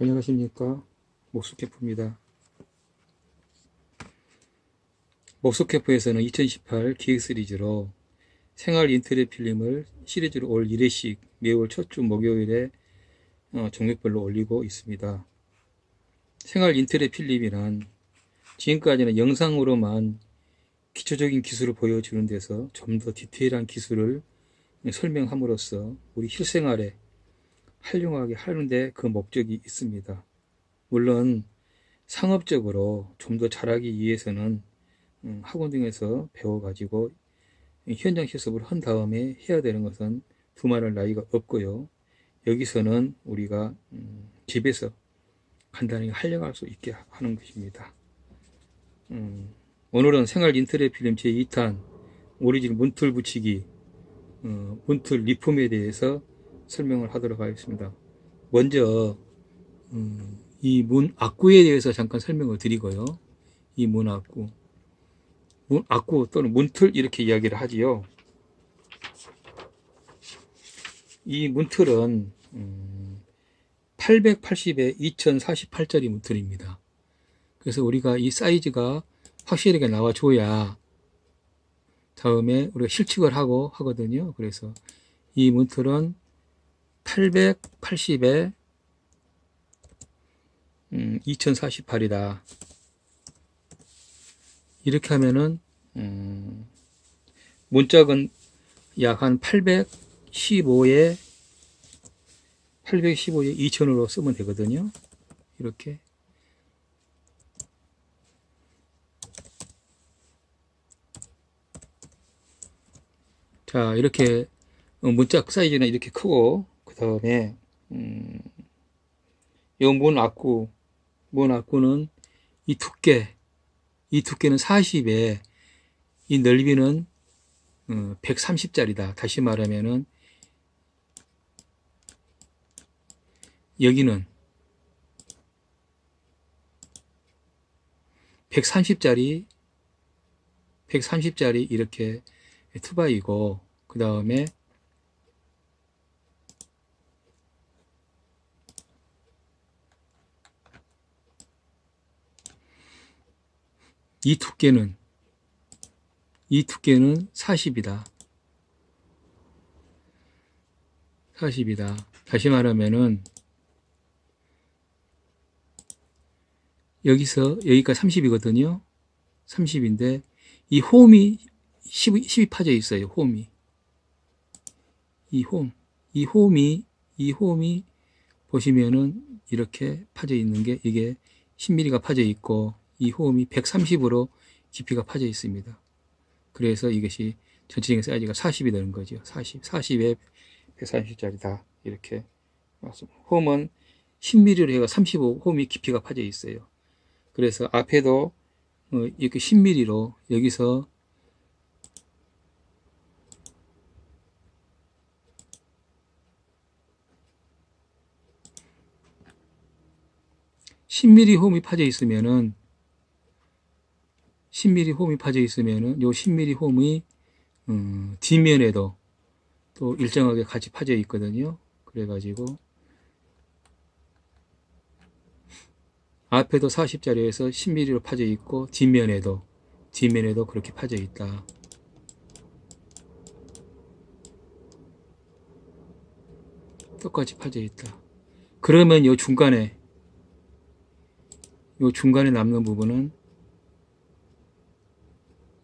안녕하십니까? 목수캠프입니다. 목수캠프에서는 2018 기획 시리즈로 생활 인테리어 필름을 시리즈로 올 1회씩 매월 첫 주 목요일에 어, 종목별로 올리고 있습니다. 생활 인테리어 필름이란 지금까지는 영상으로만 기초적인 기술을 보여주는 데서 좀 더 디테일한 기술을 설명함으로써 우리 실생활에 활용하게 하는데 그 목적이 있습니다. 물론 상업적으로 좀 더 잘하기 위해서는 음, 학원 등에서 배워가지고 현장 실습을 한 다음에 해야 되는 것은 두말할 나이가 없고요. 여기서는 우리가 음, 집에서 간단히 활용할 수 있게 하는 것입니다. 음, 오늘은 생활 인터넷 필름 제2탄 오리진 문틀 붙이기 어, 문틀 리폼에 대해서 설명을 하도록 하겠습니다. 먼저 음, 이 문 악구에 대해서 잠깐 설명을 드리고요. 이 문 악구 문 악구 또는 문틀 이렇게 이야기를 하지요. 이 문틀은 음, 880에 2048짜리 문틀입니다. 그래서 우리가 이 사이즈가 확실하게 나와줘야 다음에 우리가 실측을 하고 하거든요. 그래서 이 문틀은 880에 음, 2048이다. 이렇게 하면은 음, 문짝은 약 한 815에 815에 2000으로 쓰면 되거든요. 이렇게 자 이렇게 문짝 사이즈는 이렇게 크고 그 다음에 음, 요문 악구 문 악구는 이 두께 이 두께는 40에 이 넓이는 어, 130짜리다. 다시 말하면은 여기는 130짜리 130짜리 이렇게 투바이고 그 다음에 이 두께는 이 두께는 40이다. 40이다. 다시 말하면은 여기서 여기가 30이거든요. 30인데 이 홈이 10, 10이 파져 있어요. 홈이. 이 홈. 이 홈이 이 홈이 보시면은 이렇게 파져 있는 게 이게 10mm가 파져 있고 이 호음이 130으로 깊이가 파져 있습니다. 그래서 이것이 전체적인 사이즈가 40이 되는 거죠. 40, 40에 130짜리다. 이렇게 맞습니다. 홈은 10mm로 해가 35 홈이 깊이가 파져 있어요. 그래서 앞에도 어, 이렇게 10mm로 여기서 (10mm) 홈이 파져 있으면은 10mm 홈이 파져 있으면은 요 10mm 홈이 음, 뒷면에도 또 일정하게 같이 파져 있거든요. 그래가지고 앞에도 40짜리에서 10mm로 파져 있고 뒷면에도 뒷면에도 그렇게 파져 있다. 똑같이 파져 있다. 그러면 요 중간에 요 중간에 남는 부분은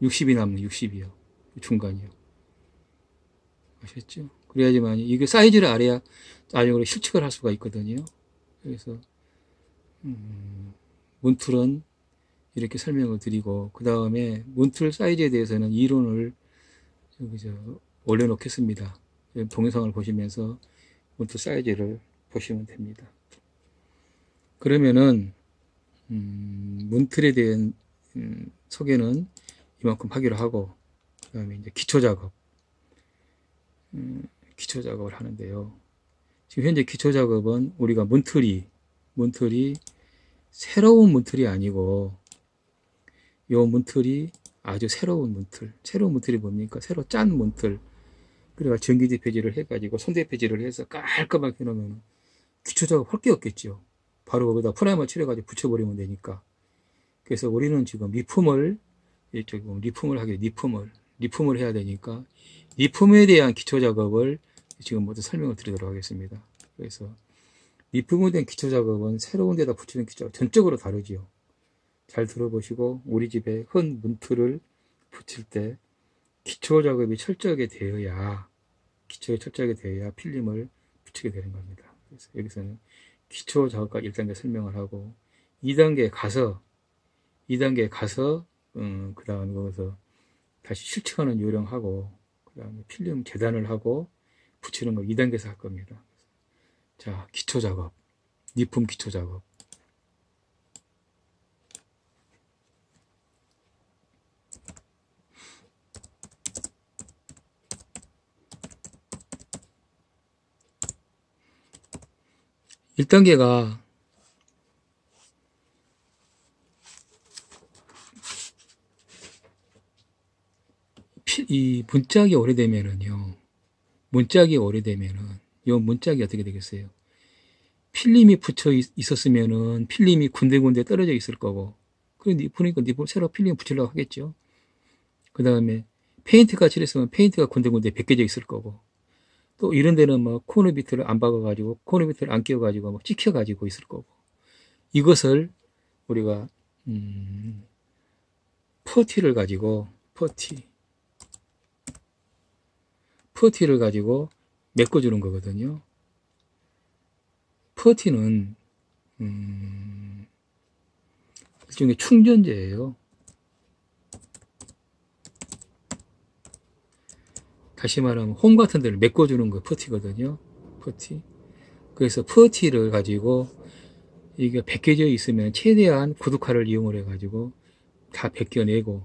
60이 남는 60이요. 중간이요. 아셨죠? 그래야지만 이게 사이즈를 알아야 안쪽으로 실측을 할 수가 있거든요. 그래서 음, 문틀은 이렇게 설명을 드리고 그 다음에 문틀 사이즈에 대해서는 이론을 여기 저 올려놓겠습니다. 동영상을 보시면서 문틀 사이즈를 보시면 됩니다. 그러면은 음, 문틀에 대한 음, 소개는 이만큼 하기로 하고 그 다음에 이제 기초 작업. 음, 기초 작업을 하는데요. 지금 현재 기초 작업은 우리가 문틀이 문틀이 새로운 문틀이 아니고 요 문틀이 아주 새로운 문틀. 새로운 문틀이 뭡니까? 새로 짠 문틀. 그래가 전기지 폐지를 해가지고 손대 폐지를 해서 깔끔하게 해놓으면 기초 작업 할 게 없겠죠. 바로 거기다 프라이머 칠해가지고 붙여버리면 되니까. 그래서 우리는 지금 리폼을, 이쪽 리폼을 하게, 리폼을, 리폼을 해야 되니까, 리폼에 대한 기초 작업을 지금 모두 설명을 드리도록 하겠습니다. 그래서 리폼에 대한 기초 작업은 새로운 데다 붙이는 기초, 전적으로 다르지요. 잘 들어보시고, 우리 집에 헌 문틀을 붙일 때 기초 작업이 철저하게 되어야, 기초가 철저하게 되어야 필름을 붙이게 되는 겁니다. 그래서 여기서는 기초 작업까지 1단계 설명을 하고 2단계에 가서 2단계에 가서 음, 그 다음에 거기서 다시 실측하는 요령하고 그 다음에 필름 재단을 하고 붙이는 거 2단계에서 할 겁니다. 자 기초 작업 리품 기초 작업 1단계가 이 문짝이 오래되면은요. 문짝이 오래되면은 요 문짝이 어떻게 되겠어요? 필름이 붙여 있- 있었으면은 필름이 군데군데 떨어져 있을 거고. 그런데 보니까 새로 필름 붙이려고 하겠죠. 그 다음에 페인트가 칠했으면 페인트가 군데군데 벗겨져 있을 거고. 또 이런 데는 뭐 코너 bead를 안 박아 가지고 코너 bead를 안 끼워 가지고 막 찍혀 가지고 있을 거고 이것을 우리가 음, 퍼티를 가지고 퍼티 퍼티를 가지고 메꿔주는 거거든요. 퍼티는 음, 일종의 충전재예요. 다시 말하면 홈 같은 데를 메꿔주는 거 퍼티거든요. 퍼티. 그래서 퍼티를 가지고 이게 벗겨져 있으면 최대한 구두칼을 이용을 해가지고 다 벗겨내고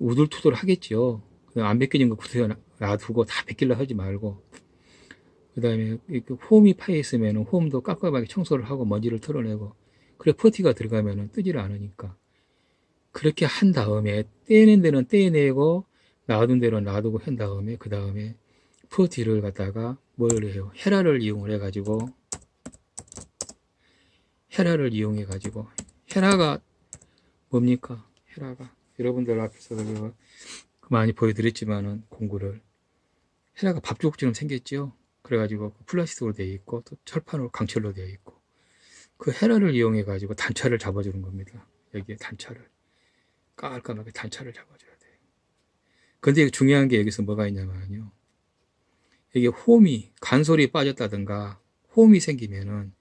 우둘투둘 하겠죠. 안 벗겨진 거 구두에 놔두고 다 벗기려 하지 말고 그 다음에 홈이 파여 있으면 홈도 깔끔하게 청소를 하고 먼지를 털어내고 그래 퍼티가 들어가면 뜨지를 않으니까 그렇게 한 다음에 떼는 데는 떼내고 놔둔 대로 놔두고 한 다음에 그 다음에 퍼티를 갖다가 뭘 해요? 헤라를 이용을 해 가지고 헤라를 이용해 가지고 헤라가 뭡니까? 헤라가 여러분들 앞에서 제가 많이 보여드렸지만은 공구를 헤라가 밥주걱처럼 생겼죠. 그래가지고 플라스틱으로 되어 있고 또 철판으로 강철로 되어 있고 그 헤라를 이용해 가지고 단차를 잡아주는 겁니다. 여기에 단차를 깔끔하게 단차를 잡아줘야 돼요. 근데 중요한 게 여기서 뭐가 있냐면요. 이게 홈이 간솔이 빠졌다든가 홈이 생기면은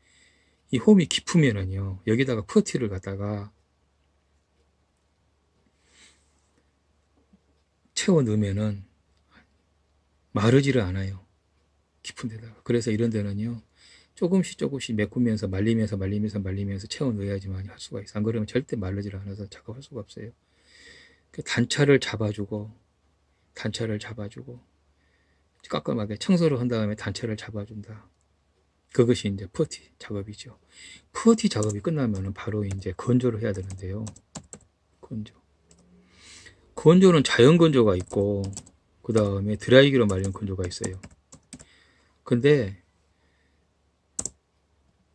이 홈이 깊으면은요 여기다가 퍼티를 갖다가 채워 넣으면은 마르지를 않아요 깊은 데다가 그래서 이런 데는요 조금씩 조금씩 메꾸면서 말리면서 말리면서 말리면서 채워 넣어야지만 할 수가 있어 안 그러면 절대 마르지를 않아서 작업할 수가 없어요 그 단차를 잡아주고 단차를 잡아주고 깔끔하게 청소를 한 다음에 단차를 잡아준다 그것이 이제 퍼티 작업이죠. 퍼티 작업이 끝나면 바로 이제 건조를 해야 되는데요. 건조. 건조는 자연 건조가 있고, 그 다음에 드라이기로 말린 건조가 있어요. 근데,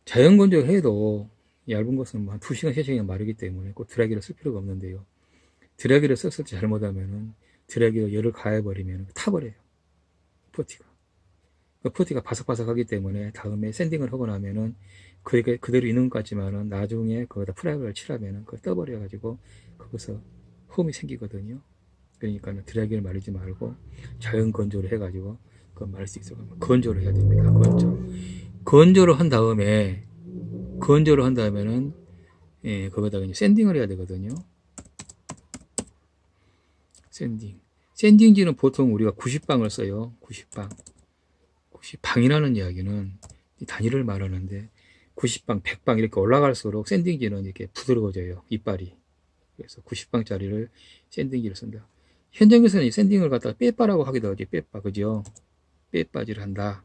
자연 건조 해도 얇은 것은 한 2시간, 3시간 마르기 때문에 꼭 드라이기를 쓸 필요가 없는데요. 드라이기를 썼을 때 잘못하면은 드라이기로 열을 가해버리면 타버려요. 퍼티가. 그 퍼티가 바삭바삭하기 때문에 다음에 sanding을 하고 나면은 그게 그대로 있는 것 같지만은 나중에 거기다 프라이머를 칠하면은 그걸 떠버려 가지고 거기서 홈이 생기거든요. 그러니까 드라이기를 마르지 말고 자연 건조를 해가지고 그걸 마를 수 있어. 건조를 해야 됩니다. 건조. 건조를 한 다음에 건조를 한 다음에는 예, 거기다가 이제 샌딩을 해야 되거든요. 샌딩. 샌딩지는 보통 우리가 90방을 써요. 90방. 90방이라는 이야기는 단위를 말하는데 90방, 100방 이렇게 올라갈수록 샌딩지는 이렇게 부드러워져요. 이빨이. 그래서 90방짜리를 샌딩지를 쓴다. 현장에서는 이 샌딩을 갖다가 빼빠라고 하기도 하지. 빼빠. 그죠? 빼빠지를 한다.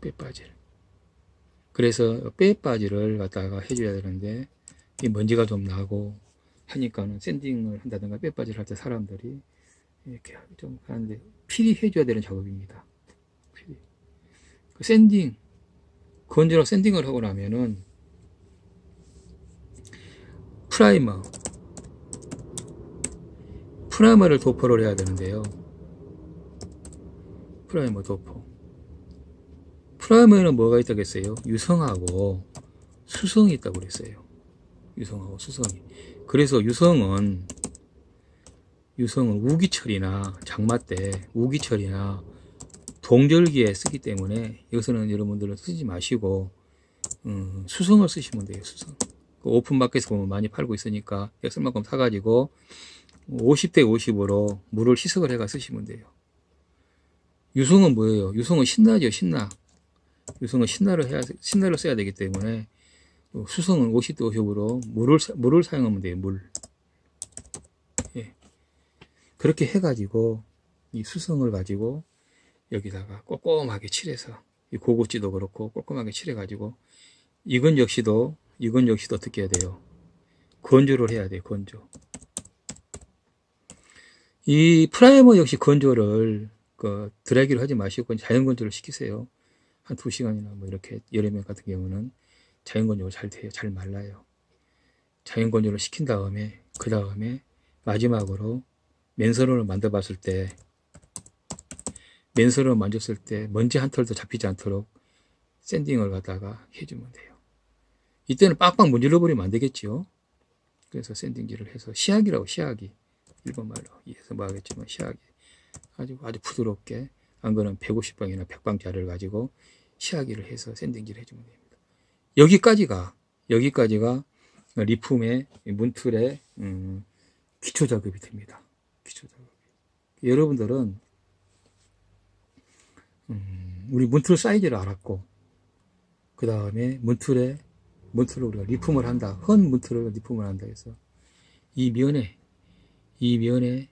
빼빠질. 그래서 빼빠지를 갖다가 해줘야 되는데 이 먼지가 좀 나고 하니까는 샌딩을 한다든가 빼빠지를 할 때 사람들이 이렇게 좀 하는데 필히 해줘야 되는 작업입니다. 필히. 그 sanding, 건조로 sanding을 하고 나면은 프라이머, 프라이머를 도포를 해야 되는데요. 프라이머 도포. 프라이머에는 뭐가 있다 했어요? 유성하고 수성이 있다고 그랬어요. 유성하고 수성이. 그래서 유성은 유성은 우기철이나 장마 때 우기철이나 동절기에 쓰기 때문에 이것은 여러분들은 쓰지 마시고 음, 수성을 쓰시면 돼요. 수성. 그 오픈마켓에서 보면 많이 팔고 있으니까 쓸만큼 사가지고 50대 50으로 물을 희석을 해가 쓰시면 돼요. 유성은 뭐예요? 유성은 신나죠, 신나. 유성은 신나를 해야, 신나를 써야 되기 때문에 수성은 50대 50으로 물을, 사- 물을 사용하면 돼요, 물. 예. 그렇게 해가지고 이 수성을 가지고 여기다가 꼼꼼하게 칠해서 이 고구찌도 그렇고 꼼꼼하게 칠해가지고 이건 역시도 이건 역시도 어떻게 해야 돼요? 건조를 해야 돼요, 건조. 이 프라이머 역시 건조를 그 드라이기를 하지 마시고 자연 건조를 시키세요. 한 두 시간이나 뭐 이렇게 여름에 같은 경우는 자연 건조가 잘 돼요. 잘 말라요. 자연 건조를 시킨 다음에 그 다음에 마지막으로 맨선을 만들어 봤을 때 맨선을 만졌을 때 먼지 한 털도 잡히지 않도록 샌딩을 갖다가 해주면 돼요. 이때는 빡빡 문질러 버리면 안 되겠지요. 그래서 샌딩질을 해서 시약이라고 시약이 일본 말로 이해해서 뭐 하겠지만 시약이 가지고 아주 부드럽게 안 그러면 150방이나 100방짜리를 가지고 시야기를 해서 샌딩질을 해주면 됩니다. 여기까지가 여기까지가 리품의 문틀의 음, 기초 작업이 됩니다. 기초 작업. 여러분들은 음, 우리 문틀 사이즈를 알았고 그 다음에 문틀에 문틀을 우리가 리품을 한다. 헌 문틀을 리품을 한다 해서 이 면에 이 면에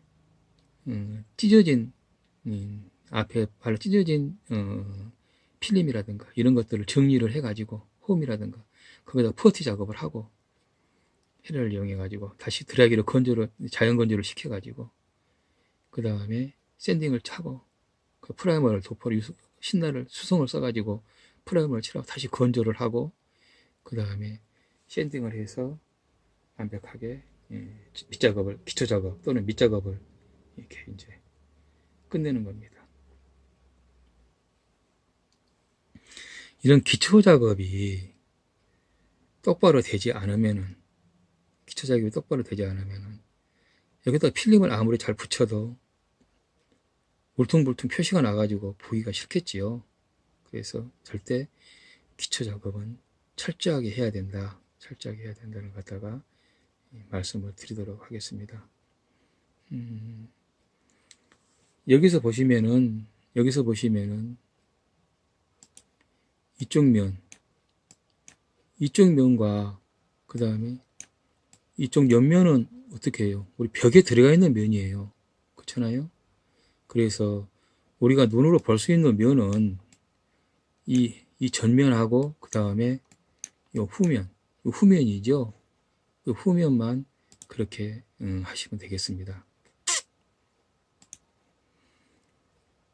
음, 찢어진 음, 앞에 발로 찢어진 어, 필름이라든가 이런 것들을 정리를 해가지고 홈이라든가 거기다 퍼티 작업을 하고 헤라를 이용해 가지고 다시 드라이기로 건조를 자연 건조를 시켜 가지고 그 다음에 sanding을 하고 그 프라이머를 도포를 신나를 수성을 써 가지고 프라이머를 칠하고 다시 건조를 하고 그 다음에 샌딩을 해서 완벽하게 예, 밑작업을 기초 작업 또는 밑작업을 이렇게 이제 끝내는 겁니다. 이런 기초 작업이 똑바로 되지 않으면은 기초 작업이 똑바로 되지 않으면은 여기다 필름을 아무리 잘 붙여도 울퉁불퉁 표시가 나가지고 보기가 싫겠지요. 그래서 절대 기초 작업은 철저하게 해야 된다. 철저하게 해야 된다는 것 갖다가 말씀을 드리도록 하겠습니다. 음, 여기서 보시면은 여기서 보시면은 이쪽 면 이쪽 면과 그 다음에 이쪽 옆면은 어떻게 해요? 우리 벽에 들어가 있는 면이에요. 그렇잖아요? 그래서 우리가 눈으로 볼 수 있는 면은 이, 이 전면하고 그 다음에 이 후면, 이 후면이죠. 그 후면만 그렇게 음, 하시면 되겠습니다.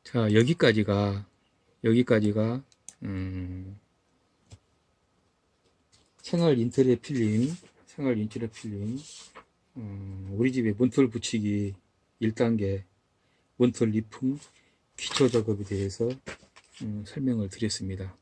자 여기까지가 여기까지가 음, 생활 인테리어 필름 생활 인테리어 필름 음, 우리 집에 문틀 붙이기 1단계 문틀 리품 기초 작업에 대해서 음, 설명을 드렸습니다.